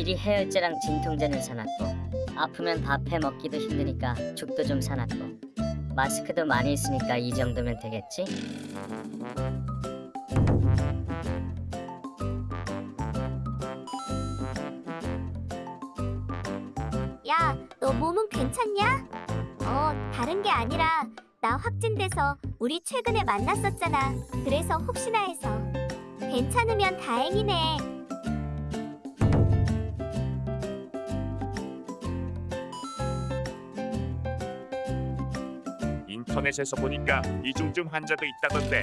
미리 해열제랑 진통제는 사놨고 아프면 밥해 먹기도 힘드니까 죽도 좀 사놨고 마스크도 많이 쓰니까 이 정도면 되겠지? 야, 너 몸은 괜찮냐? 어, 다른 게 아니라 나 확진돼서 우리 최근에 만났었잖아. 그래서 혹시나 해서. 괜찮으면 다행이네. 인터넷에서 보니까 이중증 환자도 있다던데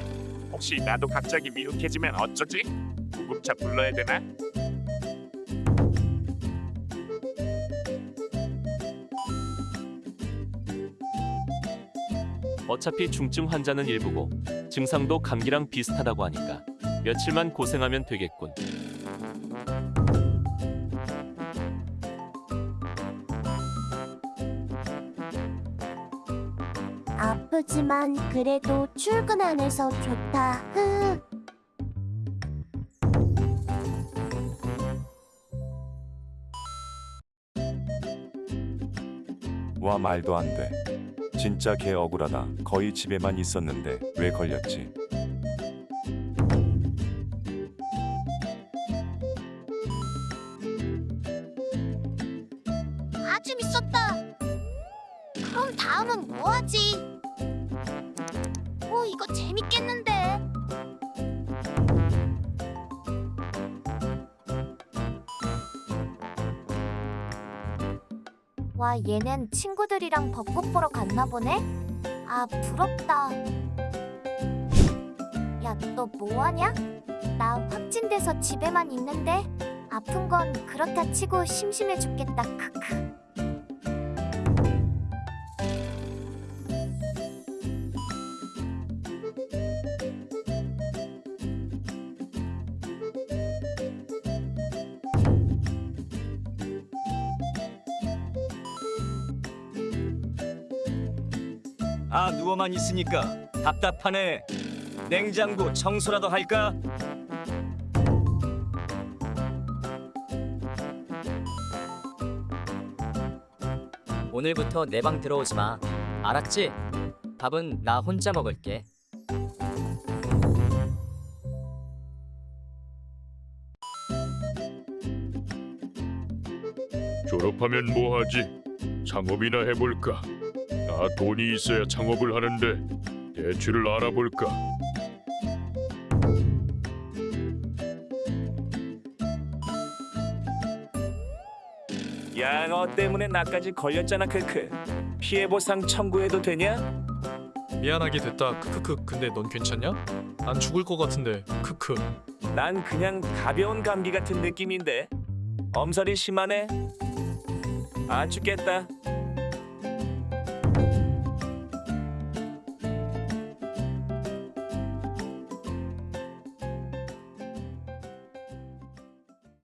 혹시 나도 갑자기 미흡해지면 어쩌지? 구급차 불러야 되나? 어차피 중증 환자는 일부고 증상도 감기랑 비슷하다고 하니까 며칠만 고생하면 되겠군. 아프지만 그래도 출근 안 해서 좋다. 흐. 와 말도 안 돼. 진짜 개 억울하다. 거의 집에만 있었는데 왜 걸렸지? 아주 있었다. 그럼 다음은 뭐 하지? 오, 이거 재밌겠는데. 와, 얘는 친구들이랑 벚꽃 보러 갔나 보네? 아, 부럽다. 야, 너 뭐하냐? 나 확진돼서 집에만 있는데 아픈 건 그렇다 치고 심심해 죽겠다. 크크. 아 누워만 있으니까 답답하네. 냉장고 청소라도 할까? 오늘부터 내 방 들어오지 마. 알았지? 밥은 나 혼자 먹을게. 졸업하면 뭐하지? 창업이나 해볼까? 나 돈이 있어야 창업을 하는데 대출을 알아볼까? 야너 때문에 나까지 걸렸잖아 크크. 피해 보상 청구해도 되냐? 미안하게 됐다. 크크크. 근데 넌 괜찮냐? 난 죽을 것 같은데. 크크. 난 그냥 가벼운 감기 같은 느낌인데. 엄살이 심하네. 아 죽겠다.